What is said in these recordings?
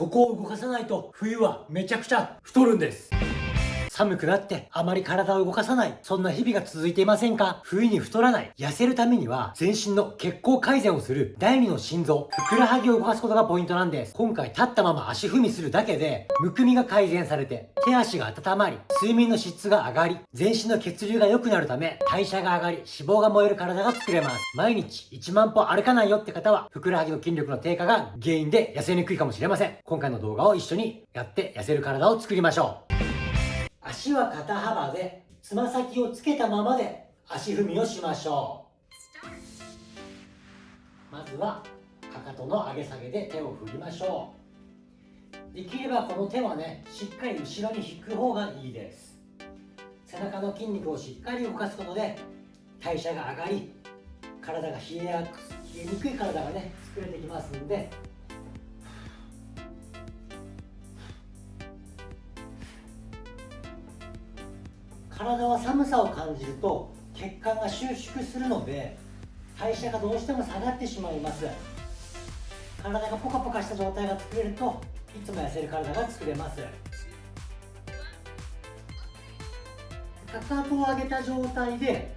ここを動かさないと冬はめちゃくちゃ太るんです。寒くなってあまり体を動かさない。そんな日々が続いていませんか？冬に太らない。痩せるためには全身の血行改善をする第二の心臓、ふくらはぎを動かすことがポイントなんです。今回立ったまま足踏みするだけで、むくみが改善されて、手足が温まり、睡眠の質が上がり、全身の血流が良くなるため、代謝が上がり、脂肪が燃える体が作れます。毎日1万歩歩かないよって方は、ふくらはぎの筋力の低下が原因で痩せにくいかもしれません。今回の動画を一緒にやって痩せる体を作りましょう。足は肩幅でつま先をつけたままで足踏みをしましょう。まずはかかとの上げ下げで手を振りましょう。できればこの手はねしっかり後ろに引く方がいいです。背中の筋肉をしっかり動かすことで代謝が上がり体が冷えや冷えにくい体がね作れてきますんで体は寒さを感じると血管が収縮するので代謝がどうしても下がってしまいます。体がポカポカした状態が作れるといつも痩せる体が作れます。かかとを上げた状態で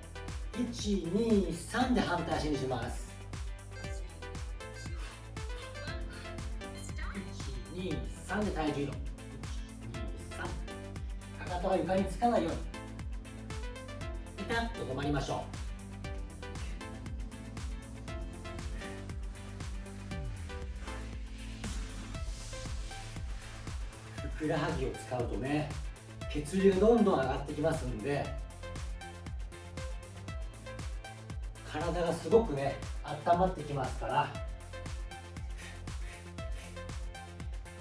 123で反対足にします。123で体重移動123かかとは床につかないように。ピタッと止まりましょう。ふくらはぎを使うとね血流どんどん上がってきますんで体がすごくね温まってきますから。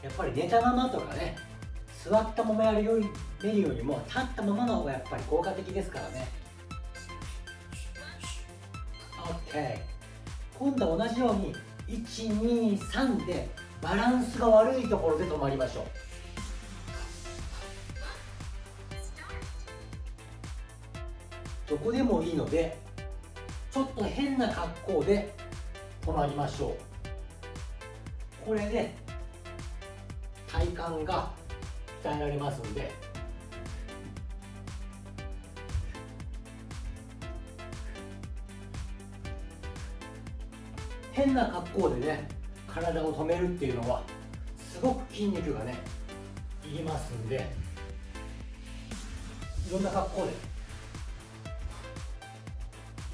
やっぱり寝たままとかね座ったままやるより見るよりも立ったままの方がやっぱり効果的ですからね。OK 今度は同じように123でバランスが悪いところで止まりましょう。どこでもいいのでちょっと変な格好で止まりましょう。これで体幹が鍛えられますので変な格好でね体を止めるっていうのはすごく筋肉がねいりますんでいろんな格好で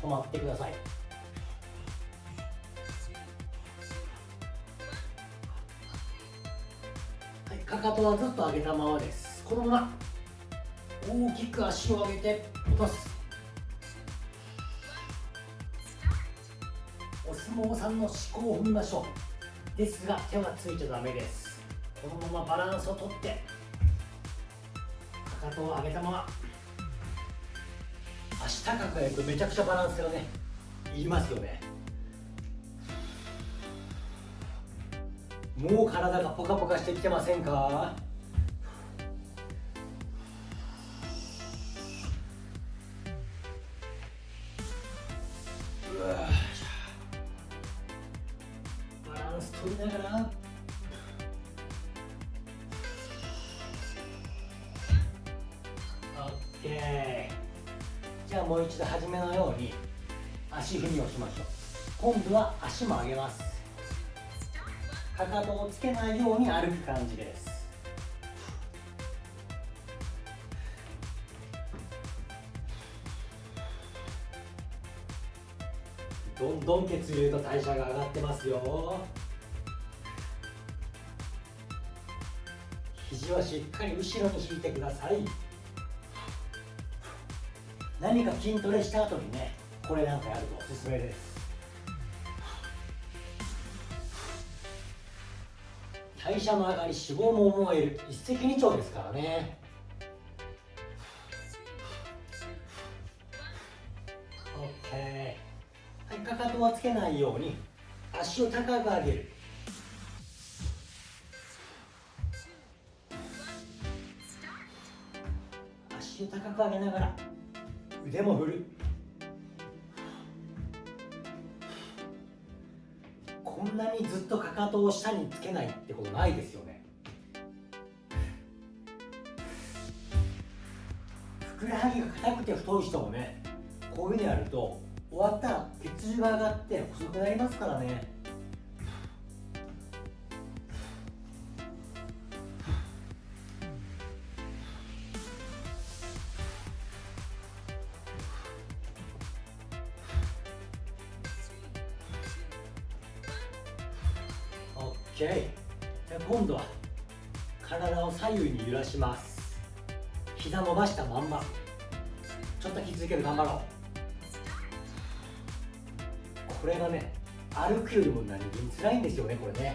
止まってください。はいかかとはずっと上げたままです。このまま大きく足を上げて落とす。相撲さんの思考を踏みましょう。ですが手はついちゃダメです。このままバランスをとってかかとを上げたまま足高くやるとめちゃくちゃバランスがねいりますよね。もう体がポカポカしてきてませんか？ながら。OK じゃあもう一度初めのように足踏みをしましょう。今度は足も上げます。かかとをつけないように歩く感じです。どんどん血流と代謝が上がってますよ。肘はしっかり後ろに引いてください。何か筋トレした後にねこれなんかやるとおすすめです。代謝も上がり脂肪も燃える。一石二鳥ですからね。OK はいかかとはつけないように足を高く上げる。を高く上げながら。腕も振る。こんなにずっとかかとを下につけないってことないですよね。ふくらはぎが硬くて太い人もねこういうふうにやると終わったら血流が上がって細くなりますからね。今度は体を左右に揺らします。膝伸ばしたまんま。ちょっときついけど頑張ろう。これがね歩くよりも何気に辛いんですよねこれね。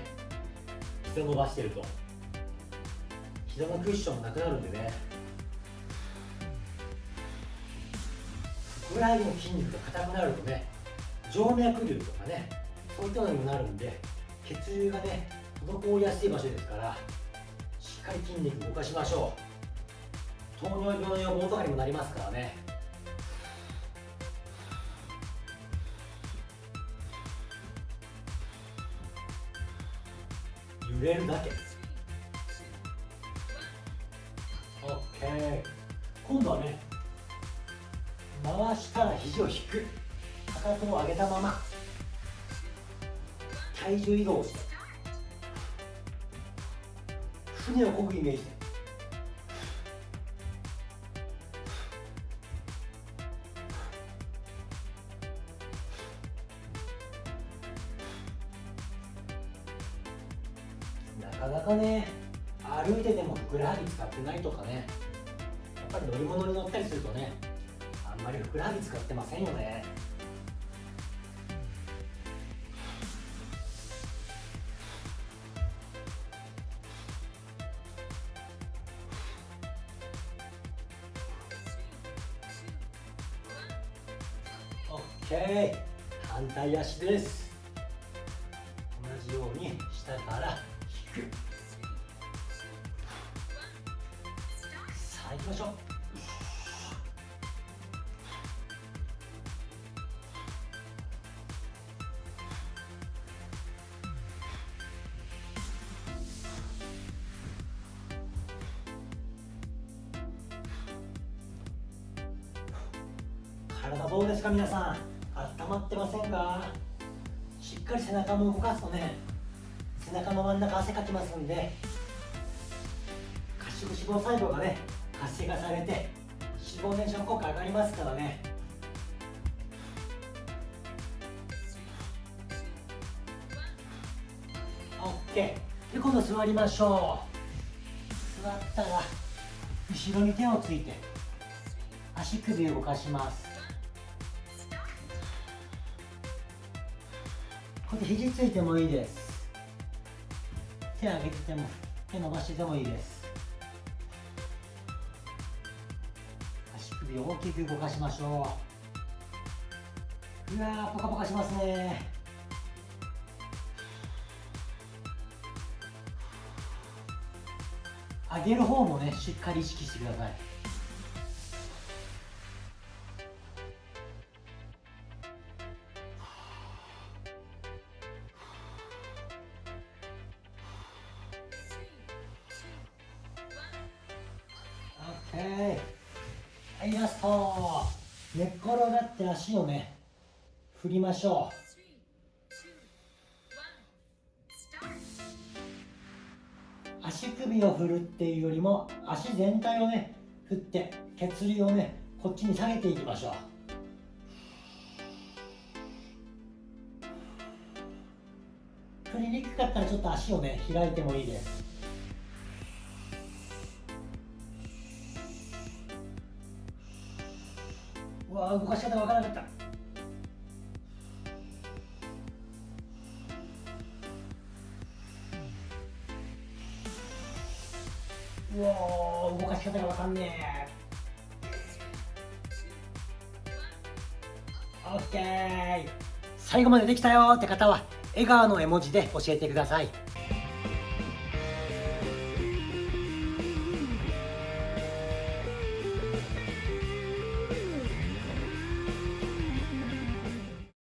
膝伸ばしてると。膝のクッションなくなるんでね。ふくらはぎの筋肉が硬くなるとね静脈瘤とかねそういったのにもなるんで血流がね滞りやすい場所ですからしっかり筋肉動かしましょう。糖尿病の予防とかにもなりますからね。揺れるだけ OK 今度はね回したら肘を引く。かかとを上げたまま。体重移動して船を漕ぐイメージで。なかなかね歩いててもふくらはぎ使ってないとかねやっぱり乗り物に乗ったりするとねあんまりふくらはぎ使ってませんよね。ケー反対足です。同じように下から引く。さあ行きましょう。体どうですか皆さん？まってませんか？しっかり背中も動かすとね背中の真ん中汗かきますんで褐色脂肪細胞がね活性化されて脂肪燃焼効果上がりますからね。オッケー。で今度座りましょう。座ったら後ろに手をついて足首を動かします。こうやって肘ついてもいいです。手上げてても手伸ばしててもいいです。足首を大きく動かしましょう。うわーポカポカしますね。上げる方もねしっかり意識してください。はい。ラスト。寝っ転がって足をね振りましょう。足首を振るっていうよりも足全体をね振って血流をねこっちに下げていきましょう。振りにくかったらちょっと足をね開いてもいいです。うわ動かし方わからなかった。うわ動かし方がわかんねえ。オッケー。最後までできたよって方は笑顔の絵文字で教えてください。